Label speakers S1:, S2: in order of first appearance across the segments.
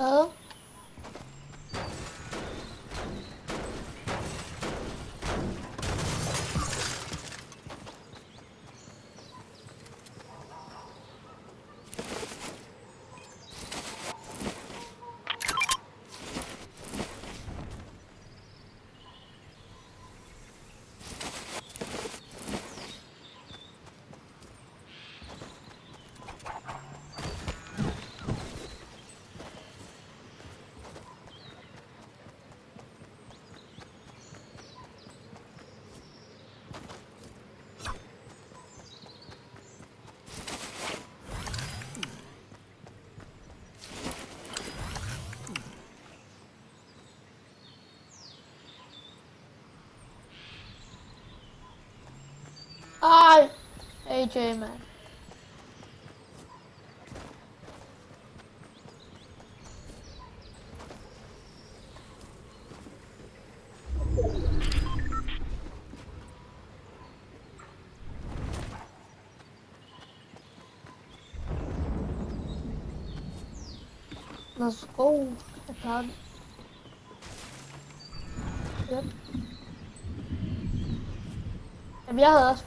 S1: Ờ. Ai, AJ man. Let's go. Attack. Yep. El viaje dos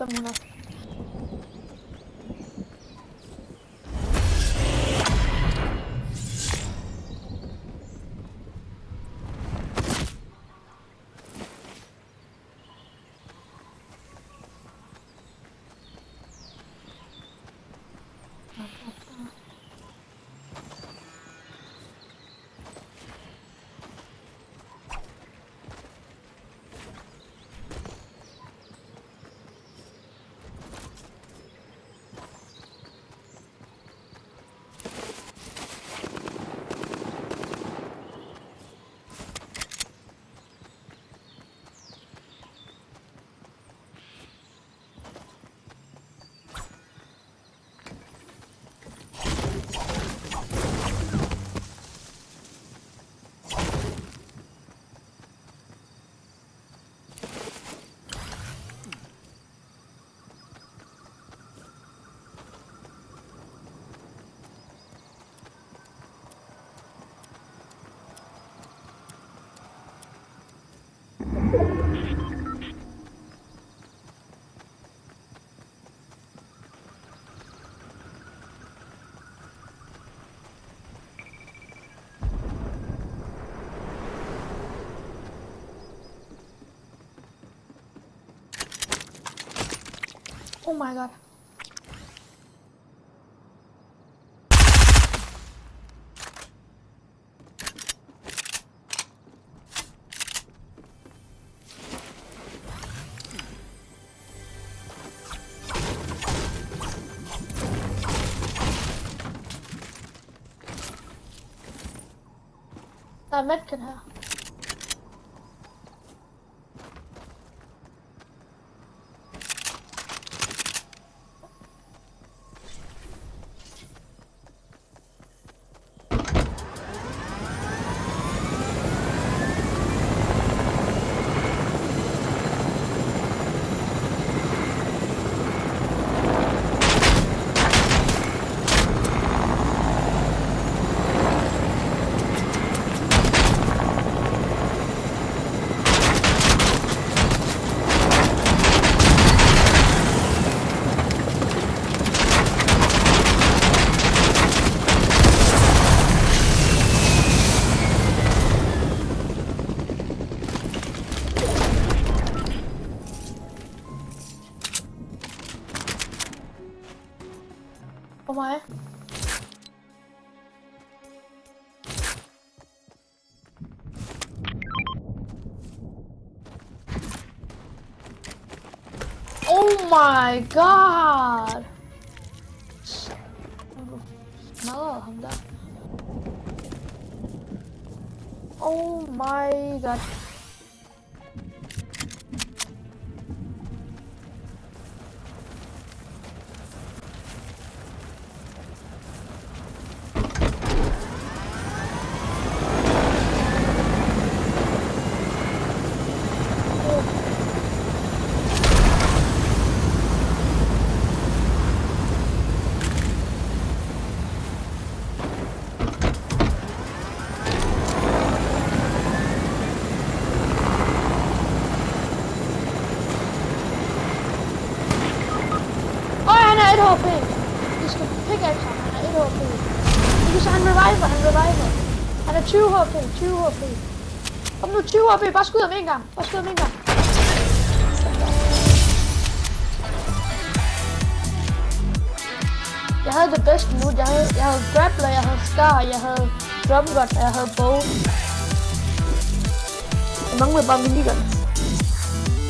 S1: Oh my god. Er medkit her. Mig. Oh my god! Oh my god. HP. Vi skal pickaxe ham. Han er 1 HP. Vi kan se, han reviver. Han reviver. Han er 20 HP. 20 HP. Kom nu, 20 HP. Bare skud ham en gang. Bare skud ham en gang. Jeg havde det bedste nu. Jeg havde, jeg havde grappler, jeg havde scar, jeg havde drumgun, og jeg havde bow. Jeg manglede bare minigun.